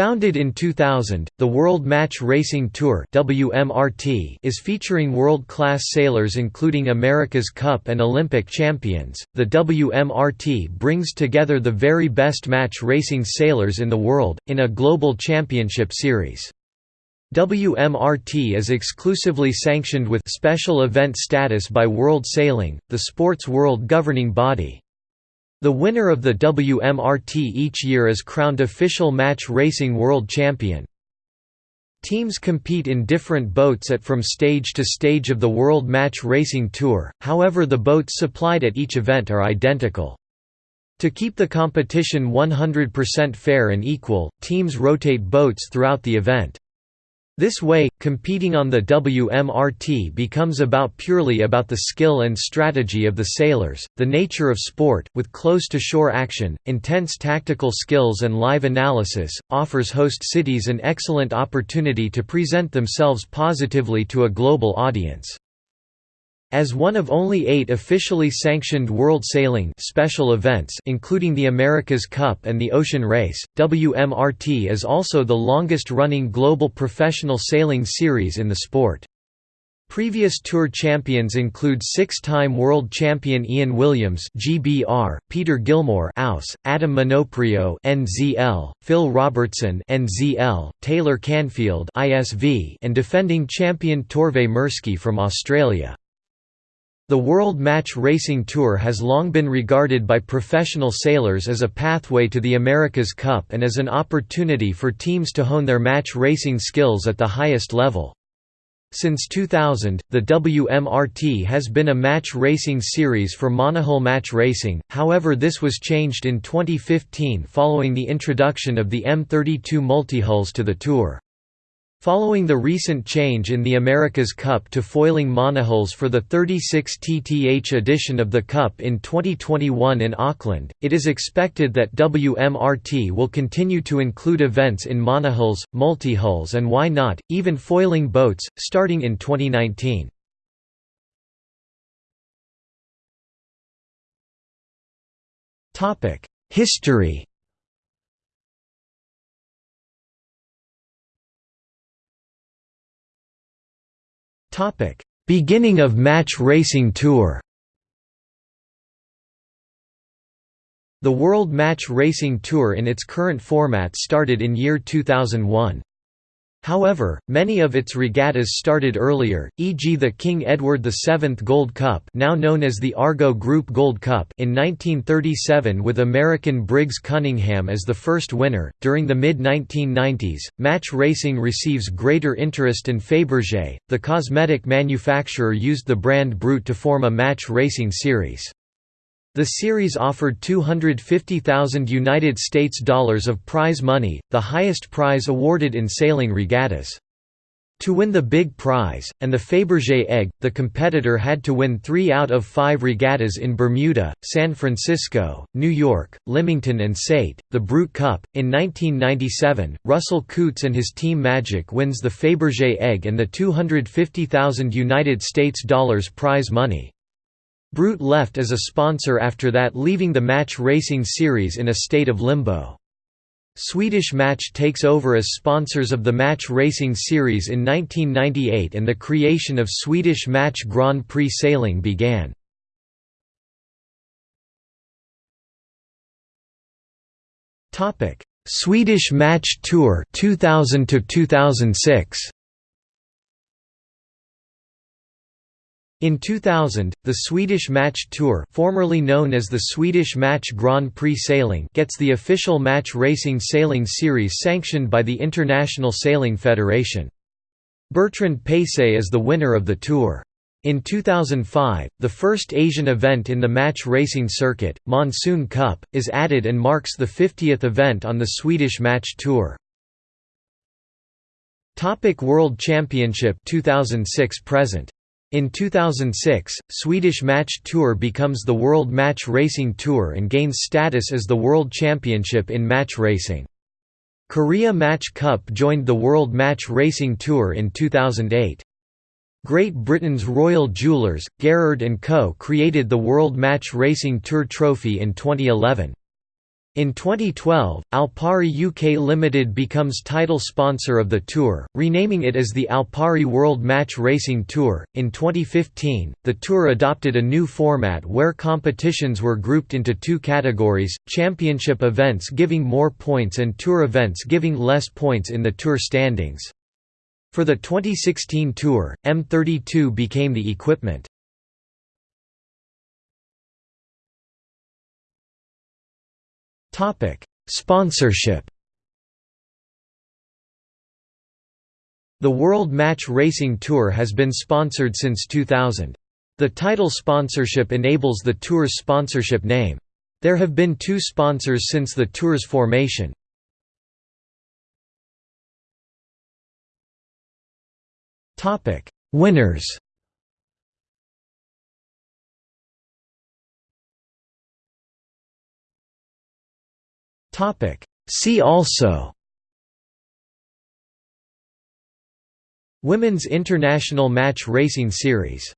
Founded in 2000, the World Match Racing Tour (WMRT) is featuring world-class sailors including America's Cup and Olympic champions. The WMRT brings together the very best match racing sailors in the world in a global championship series. WMRT is exclusively sanctioned with special event status by World Sailing, the sport's world governing body. The winner of the WMRT each year is crowned official match racing world champion. Teams compete in different boats at from stage to stage of the World Match Racing Tour, however the boats supplied at each event are identical. To keep the competition 100% fair and equal, teams rotate boats throughout the event. This way, competing on the WMRT becomes about purely about the skill and strategy of the sailors, the nature of sport, with close-to-shore action, intense tactical skills and live analysis, offers host cities an excellent opportunity to present themselves positively to a global audience. As one of only eight officially sanctioned World Sailing special events including the America's Cup and the Ocean Race, WMRT is also the longest-running global professional sailing series in the sport. Previous Tour champions include six-time world champion Ian Williams (GBR), Peter Gilmour (AUS), Adam Minoprio (NZL), Phil Robertson (NZL), Taylor Canfield (ISV), and defending champion Torvar Mirsky from Australia. The World Match Racing Tour has long been regarded by professional sailors as a pathway to the America's Cup and as an opportunity for teams to hone their match racing skills at the highest level. Since 2000, the WMRT has been a match racing series for monohull match racing, however this was changed in 2015 following the introduction of the M32 multihulls to the Tour. Following the recent change in the America's Cup to foiling monohulls for the 36 TTH edition of the Cup in 2021 in Auckland, it is expected that WMRT will continue to include events in monohulls, multihulls and why not, even foiling boats, starting in 2019. History Beginning of match racing tour The World Match Racing Tour in its current format started in year 2001. However, many of its regattas started earlier, e.g. the King Edward VII Gold Cup now known as the Argo Group Gold Cup in 1937 with American Briggs Cunningham as the first winner. During the mid-1990s, match racing receives greater interest and Fabergé, the cosmetic manufacturer used the brand Brut to form a match racing series. The series offered 250,000 United States dollars of prize money, the highest prize awarded in sailing regattas. To win the big prize, and the Fabergé egg, the competitor had to win three out of five regattas in Bermuda, San Francisco, New York, Lymington and Sate, the Brut Cup. In 1997, Russell Coutts and his team Magic wins the Fabergé egg and the 250,000 United States dollars prize money. Brut left as a sponsor after that leaving the match racing series in a state of limbo. Swedish Match takes over as sponsors of the match racing series in 1998 and the creation of Swedish Match Grand Prix Sailing began. Swedish Match Tour 2000 to 2006 In 2000, the Swedish Match Tour formerly known as the Swedish Match Grand Prix Sailing gets the official match racing sailing series sanctioned by the International Sailing Federation. Bertrand Pacé is the winner of the tour. In 2005, the first Asian event in the match racing circuit, Monsoon Cup, is added and marks the 50th event on the Swedish Match Tour. Topic World Championship 2006 present in 2006, Swedish Match Tour becomes the World Match Racing Tour and gains status as the World Championship in match racing. Korea Match Cup joined the World Match Racing Tour in 2008. Great Britain's Royal Jewellers, Garrard & Co. created the World Match Racing Tour Trophy in 2011. In 2012, Alpari UK Limited becomes title sponsor of the Tour, renaming it as the Alpari World Match Racing Tour. In 2015, the Tour adopted a new format where competitions were grouped into two categories championship events giving more points and Tour events giving less points in the Tour standings. For the 2016 Tour, M32 became the equipment. Sponsorship. The World Match Racing Tour has been sponsored since 2000. The title sponsorship enables the Tour's sponsorship name. There have been two sponsors since the Tour's formation. Winners See also Women's International Match Racing Series